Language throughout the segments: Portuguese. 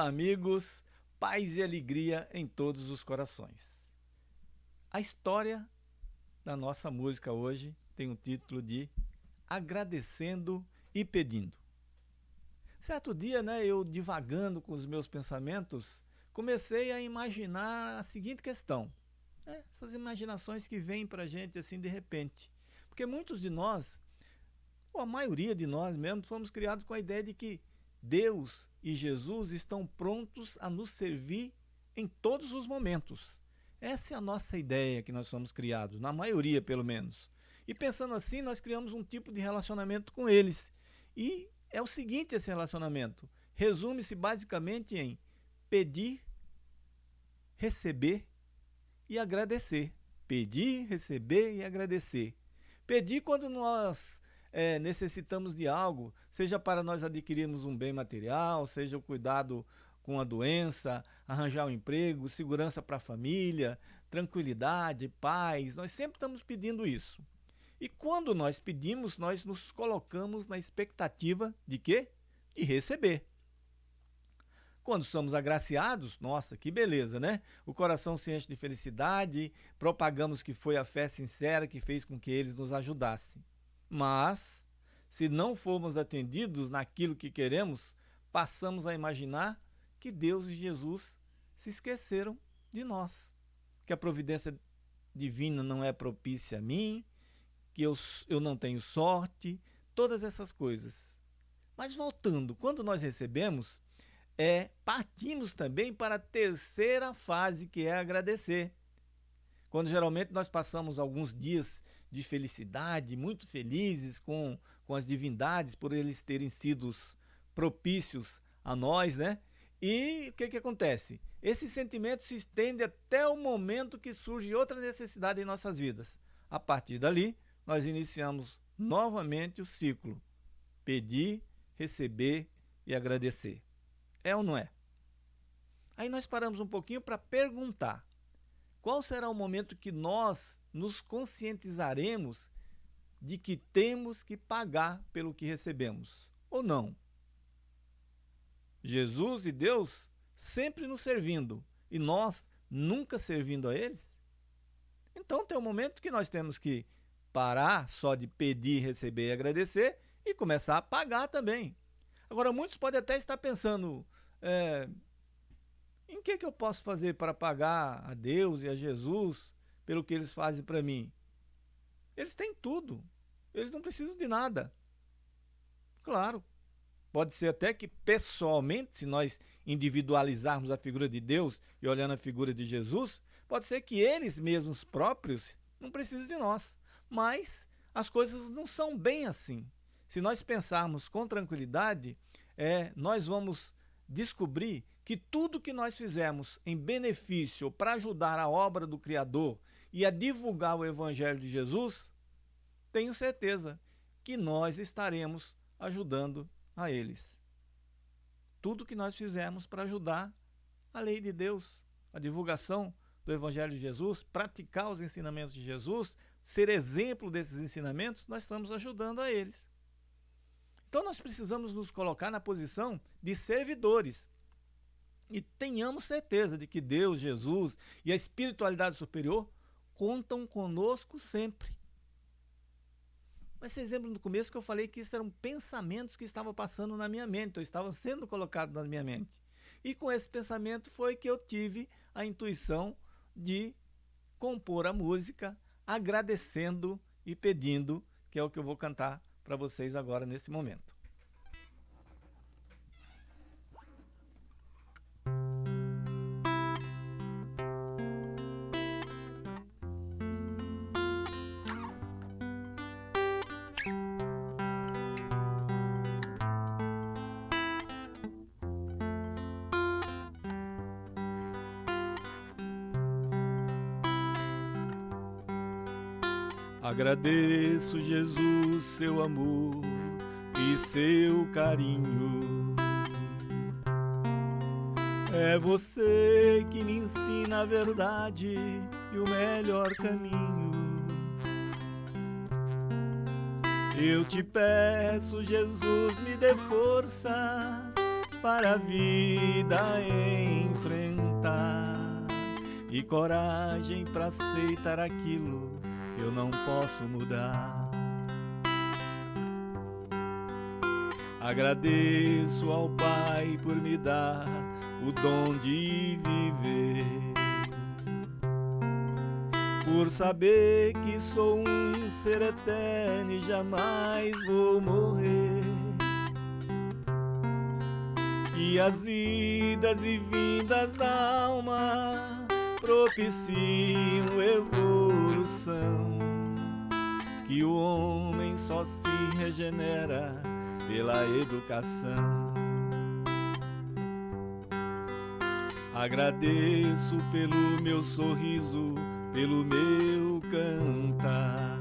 Olá, amigos, paz e alegria em todos os corações. A história da nossa música hoje tem o título de Agradecendo e Pedindo. Certo dia, né, eu divagando com os meus pensamentos, comecei a imaginar a seguinte questão. Né, essas imaginações que vêm para a gente assim de repente. Porque muitos de nós, ou a maioria de nós mesmo, fomos criados com a ideia de que Deus e Jesus estão prontos a nos servir em todos os momentos. Essa é a nossa ideia que nós somos criados, na maioria pelo menos. E pensando assim, nós criamos um tipo de relacionamento com eles. E é o seguinte esse relacionamento. Resume-se basicamente em pedir, receber e agradecer. Pedir, receber e agradecer. Pedir quando nós é, necessitamos de algo, seja para nós adquirirmos um bem material, seja o cuidado com a doença, arranjar um emprego, segurança para a família, tranquilidade, paz. Nós sempre estamos pedindo isso. E quando nós pedimos, nós nos colocamos na expectativa de quê? De receber. Quando somos agraciados, nossa, que beleza, né? O coração se enche de felicidade, propagamos que foi a fé sincera que fez com que eles nos ajudassem. Mas, se não formos atendidos naquilo que queremos, passamos a imaginar que Deus e Jesus se esqueceram de nós, que a providência divina não é propícia a mim, que eu, eu não tenho sorte, todas essas coisas. Mas voltando, quando nós recebemos, é, partimos também para a terceira fase, que é agradecer. Quando geralmente nós passamos alguns dias de felicidade, muito felizes com, com as divindades por eles terem sido propícios a nós, né? E o que, que acontece? Esse sentimento se estende até o momento que surge outra necessidade em nossas vidas. A partir dali, nós iniciamos novamente o ciclo: pedir, receber e agradecer. É ou não é? Aí nós paramos um pouquinho para perguntar: qual será o momento que nós nos conscientizaremos de que temos que pagar pelo que recebemos? Ou não? Jesus e Deus sempre nos servindo e nós nunca servindo a eles? Então tem um momento que nós temos que parar só de pedir, receber e agradecer e começar a pagar também. Agora, muitos podem até estar pensando, é, em que, que eu posso fazer para pagar a Deus e a Jesus pelo que eles fazem para mim? Eles têm tudo. Eles não precisam de nada. Claro, pode ser até que pessoalmente, se nós individualizarmos a figura de Deus e olhando a figura de Jesus, pode ser que eles mesmos próprios não precisem de nós. Mas as coisas não são bem assim. Se nós pensarmos com tranquilidade, é, nós vamos descobrir que tudo que nós fizemos em benefício para ajudar a obra do Criador e a divulgar o Evangelho de Jesus, tenho certeza que nós estaremos ajudando a eles. Tudo que nós fizemos para ajudar a lei de Deus, a divulgação do Evangelho de Jesus, praticar os ensinamentos de Jesus, ser exemplo desses ensinamentos, nós estamos ajudando a eles. Então nós precisamos nos colocar na posição de servidores. E tenhamos certeza de que Deus, Jesus e a espiritualidade superior contam conosco sempre. Mas vocês lembram no começo que eu falei que isso eram pensamentos que estavam passando na minha mente, ou estavam sendo colocados na minha mente. E com esse pensamento foi que eu tive a intuição de compor a música agradecendo e pedindo, que é o que eu vou cantar para vocês agora nesse momento. Agradeço, Jesus, seu amor e seu carinho. É você que me ensina a verdade e o melhor caminho. Eu te peço, Jesus, me dê forças para a vida enfrentar e coragem para aceitar aquilo eu não posso mudar. Agradeço ao Pai por me dar o dom de viver, por saber que sou um ser eterno e jamais vou morrer. Que as idas e vindas da alma propiciam evolução, que o homem só se regenera pela educação. Agradeço pelo meu sorriso, pelo meu cantar.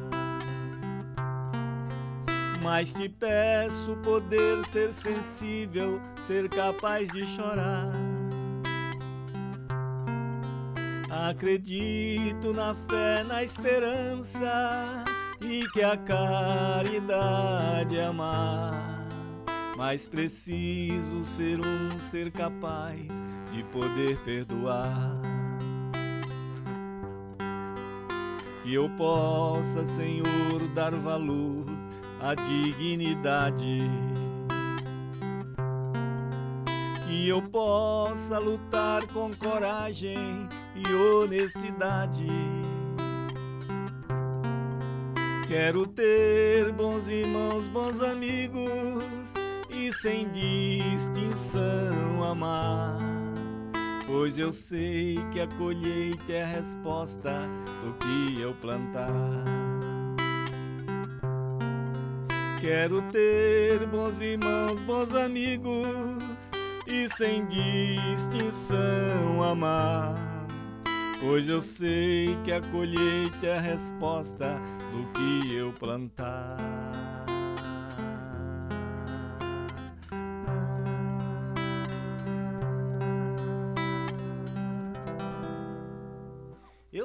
Mas te peço poder ser sensível, ser capaz de chorar. Acredito na fé, na esperança e que a caridade é amar mas preciso ser um ser capaz de poder perdoar. Que eu possa, Senhor, dar valor à dignidade. Que eu possa lutar com coragem e honestidade. Quero ter bons irmãos, bons amigos e sem distinção amar. Pois eu sei que a colheita é a resposta do que eu plantar. Quero ter bons irmãos, bons amigos e sem distinção amar. Pois eu sei que a colheita é a resposta do que eu plantar.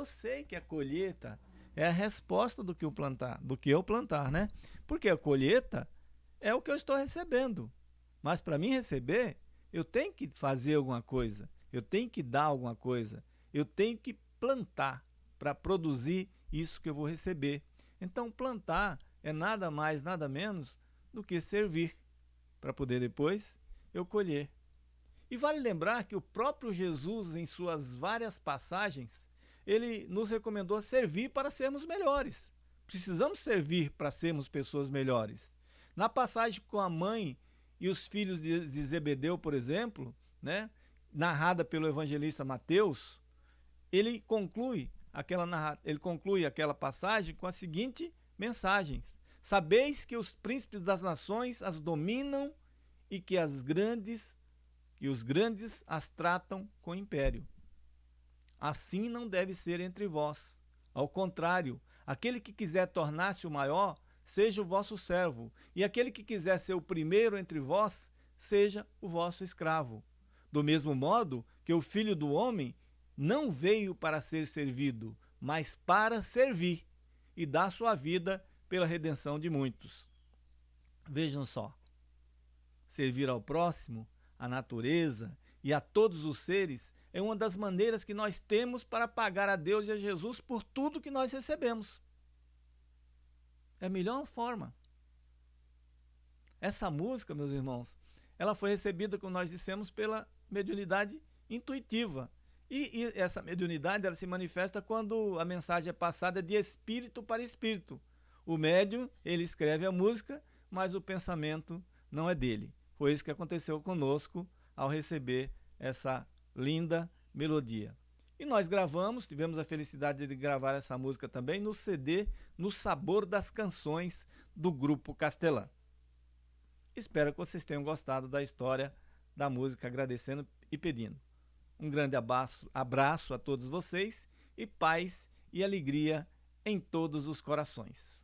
eu sei que a colheita é a resposta do que eu plantar, do que eu plantar, né? Porque a colheita é o que eu estou recebendo. Mas para mim receber, eu tenho que fazer alguma coisa, eu tenho que dar alguma coisa, eu tenho que plantar para produzir isso que eu vou receber. Então plantar é nada mais, nada menos do que servir para poder depois eu colher. E vale lembrar que o próprio Jesus, em suas várias passagens, ele nos recomendou servir para sermos melhores. Precisamos servir para sermos pessoas melhores. Na passagem com a mãe e os filhos de Zebedeu, por exemplo, né, narrada pelo evangelista Mateus, ele conclui aquela, ele conclui aquela passagem com a seguinte mensagem: Sabeis que os príncipes das nações as dominam e que as grandes que os grandes as tratam com império. Assim não deve ser entre vós. Ao contrário, aquele que quiser tornar-se o maior, seja o vosso servo, e aquele que quiser ser o primeiro entre vós, seja o vosso escravo. Do mesmo modo que o Filho do Homem não veio para ser servido, mas para servir e dar sua vida pela redenção de muitos. Vejam só, servir ao próximo, à natureza e a todos os seres é uma das maneiras que nós temos para pagar a Deus e a Jesus por tudo que nós recebemos. É a melhor forma. Essa música, meus irmãos, ela foi recebida, como nós dissemos, pela mediunidade intuitiva. E, e, essa mediunidade ela se manifesta quando a mensagem é passada de espírito para espírito. O médium, ele escreve a música, mas o pensamento não é dele. Foi isso que aconteceu conosco ao receber essa linda melodia. E nós gravamos, tivemos a felicidade de gravar essa música também no CD No Sabor das Canções do Grupo Castelã. Espero que vocês tenham gostado da história da música, agradecendo e pedindo. Um grande abraço, abraço a todos vocês e paz e alegria em todos os corações.